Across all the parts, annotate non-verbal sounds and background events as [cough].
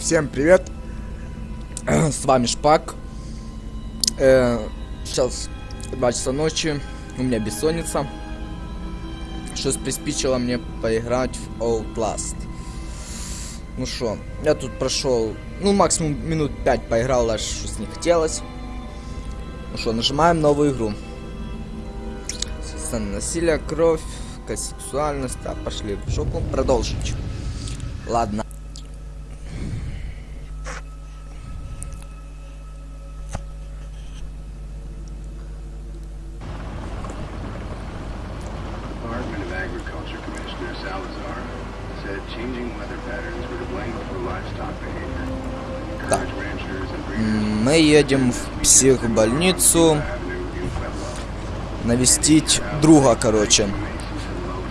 Всем привет! [clears throat] С вами Шпак. Э, сейчас 2 часа ночи, у меня бессонница. Что приспичило мне поиграть в Outlast. Ну что, я тут прошел, ну максимум минут 5 поиграл, аж что не хотелось. Ну что, нажимаем новую игру. Сцена насилия, кровь, сексуальность. Так, пошли в жопу. Продолжить. Ладно. Agriculture Commissioner Salazar said changing weather patterns were to blame for livestock behavior. Breeders Мы едем в психбольницу навестить друга, короче.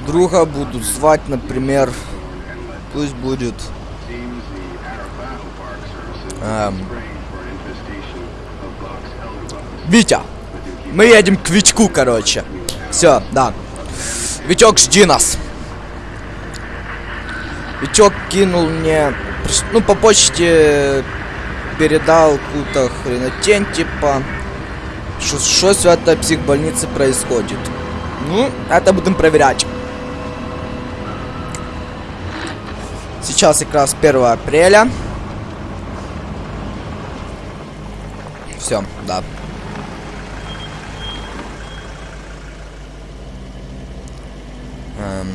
Друга будут звать, например, пусть будет эм. Витя. Мы едем к Витьку, короче. Все, да. Витек, жди нас. Витек кинул мне, ну, по почте передал какую-то хренотень, типа, что в этой психбольнице происходит. Ну, это будем проверять. Сейчас как раз 1 апреля. Все, да. Эм.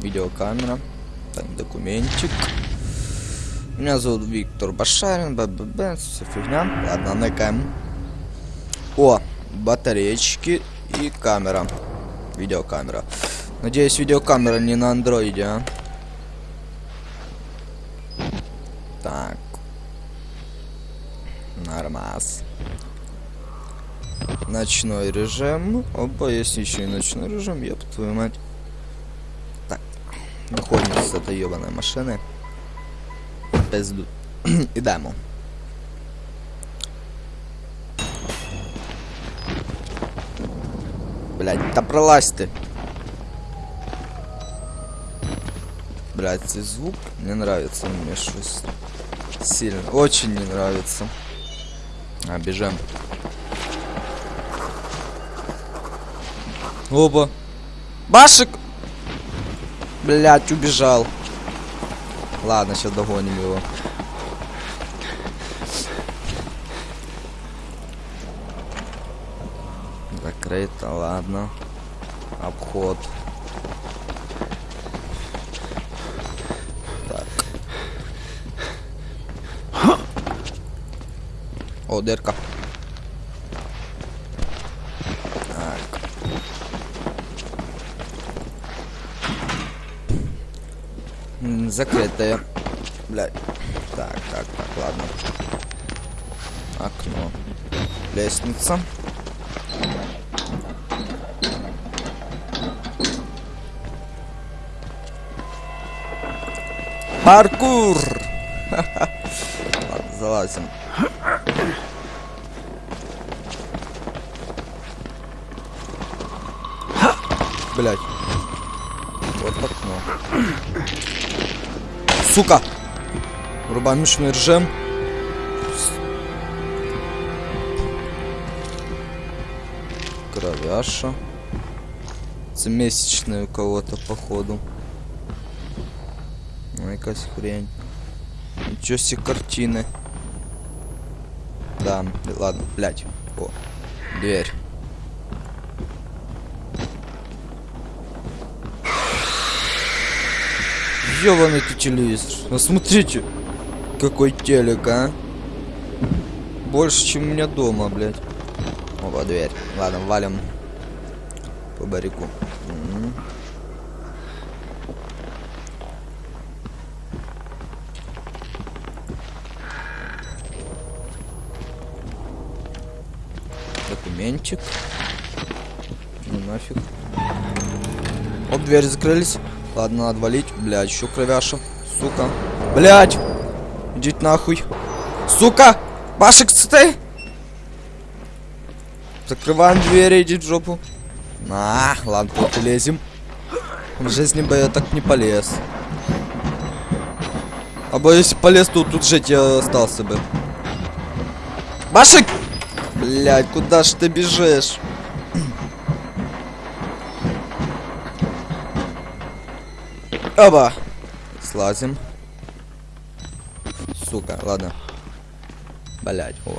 Видеокамера. Так, документик. Меня зовут Виктор Башарин, БББ, все фигня. Ладно, накаем. О, батареечки и камера. Видеокамера. Надеюсь, видеокамера не на андроиде, а? Так. Нормас. Ночной режим. Оба, есть еще и ночной режим, ёб твою мать. Так. Выходим с этой ебаной машины. Пизду. [clears throat] Ідемо. Блять, да пролазь ты. Блять, цей звук не нравится мне что сильно. Очень не нравится. А, бежим. Оба. Башик! Блять, убежал. Ладно, сейчас догоним его. Закрыто, ладно. Обход. Так. О, дырка. Закрытая. Блядь. Так, так, так, ладно. Окно. Лестница. Паркур! [laughs] Ладно, залазим. Блять. Вот окно. Сука! Врубаем ночной режим. Кровяша. Это у кого-то, походу. Ну, якась хрень. Ничего себе картины. Да, ладно, блять. О, дверь. Ёбаный телевизор. Ну смотрите, какой телек, а. Больше, чем у меня дома, блядь. Опа, дверь. Ладно, валим по барику. Документик. Ну нафиг. Оп, двери закрылись. Ладно, надо валить. Блядь, еще кровяша. Сука. Блядь! Идите нахуй. Сука! Башек, ты! Закрываем двери, иди в жопу. А, ладно, тут лезем. В жизни бы я так не полез. А бы если полез, то тут жить я остался бы. Башик! Блять, куда ж ты бежишь? Оба! Слазим. Сука, ладно. Блять, о.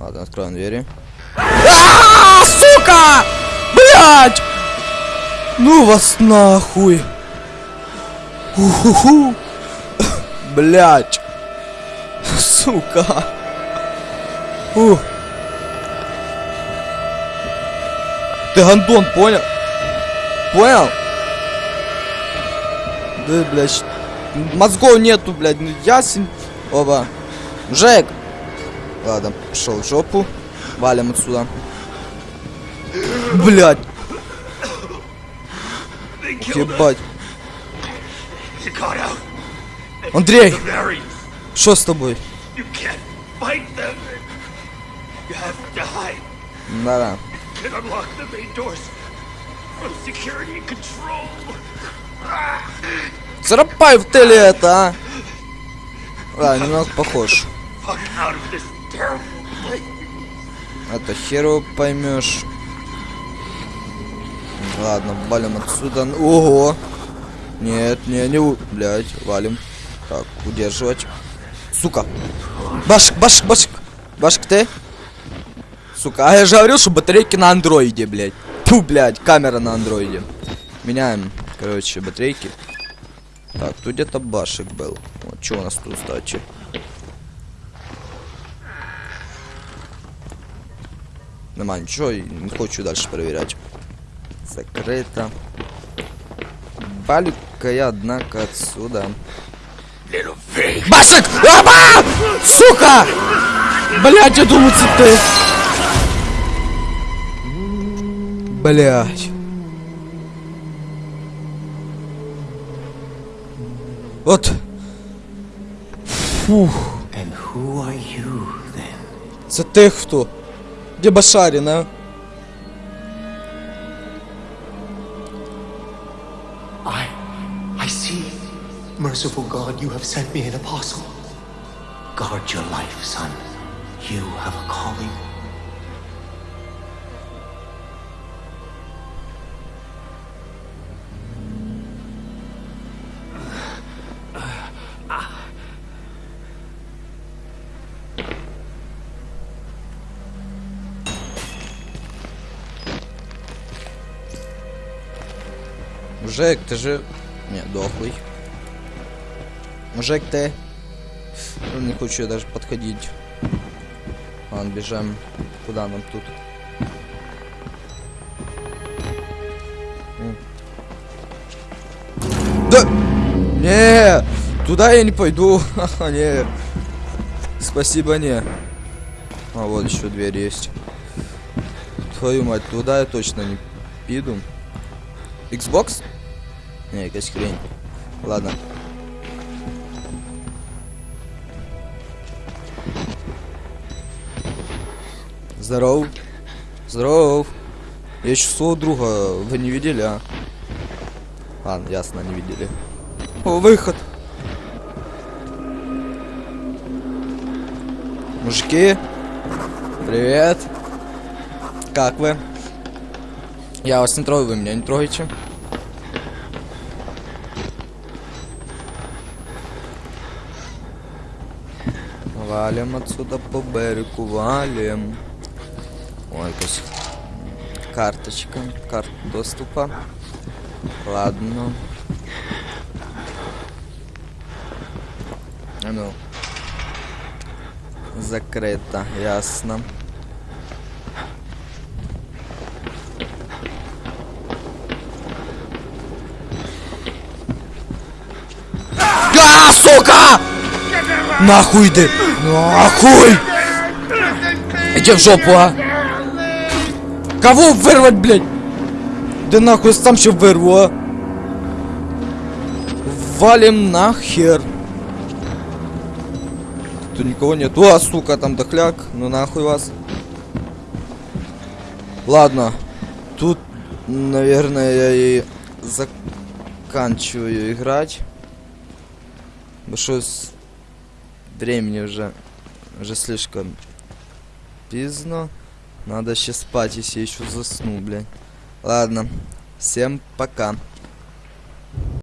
Ладно, откроем двери. А, сука! Блять! Ну вас нахуй! Уху-ху! Блять! Сука! Ух! Ты гандон, понял? Понял? Да, блядь, мозгов нету, блядь, ну ясен. Оба. Жек! Ладно, пошел в жопу. Валим отсюда. Блядь. Ебать. Андрей, что с тобой? Да-да. Зарапай в теле это, а. Да, немного похож. Это херу поймешь. Ладно, валим отсюда. Ого! Нет, не, не, блядь, валим. Так, удерживать. Сука! Башик, башик, башик! Башик ты? Сука, а я же говорил, что батарейки на андроиде, блядь. Ту, блядь, камера на андроиде. Меняем, короче, батарейки. Так, тут где-то башик был. Вот, что у нас тут, кстати? Нормально, ничего, не хочу дальше проверять. Закрыто. Балю-ка я, однако, отсюда. Башик! Аба! Сука! Блять, я думаю, ты. Блять. Вот. Фух. And who are you then? Це ти хто? Де Башарін, а? I, I see. Merciful God, you have sent me an apostle. Guard your life, son. You have a calling. Мужик, ти же... Не, дохлый. Мужик, ты... Ну, не хочу даже подходить. Ладно, бежим. Куда нам тут? Да! Не! Туда я не пойду. Ха-ха, [laughs] не. Спасибо, не. А, вот еще дверь есть. Твою мать, туда я точно не пиду. Xbox? Не, якась хрень. Ладно. Здоров. Здоров. Я еще своего друга вы не видели, а? Ладно, ясно, не видели. О, выход. Мужики. Привет. Как вы? Я вас не трогаю, вы меня не трогаете. Валим отсюда по берегу, валим. Ой, якась карточка, карта доступа. Ладно. А Ну. Закрыто, ясно. А, сука! Нахуй ты! Нахуй! Иди в жопу, а! Кого вырвать, блядь? Да нахуй сам ще вырву, а! Валим нахер! Тут никого нет. О, сука, там дохляк. Ну нахуй вас. Ладно. Тут, наверное, я и заканчиваю играть. Что с времени уже, уже слишком поздно. Надо сейчас спать, если еще засну, блядь. Ладно, всем пока.